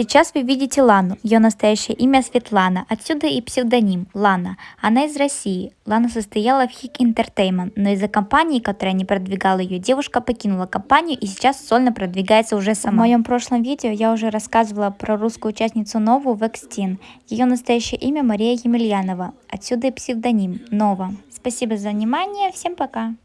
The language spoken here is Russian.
Сейчас вы видите Лану, ее настоящее имя Светлана, отсюда и псевдоним Лана. Она из России. Лана состояла в Хик Entertainment, но из-за компании, которая не продвигала ее, девушка покинула компанию и сейчас сольно продвигается уже сама. В моем прошлом видео я уже рассказывала про русскую участницу Нову Векстин. Ее настоящее имя Мария Емельянова, отсюда и псевдоним Нова. Спасибо за внимание, всем пока!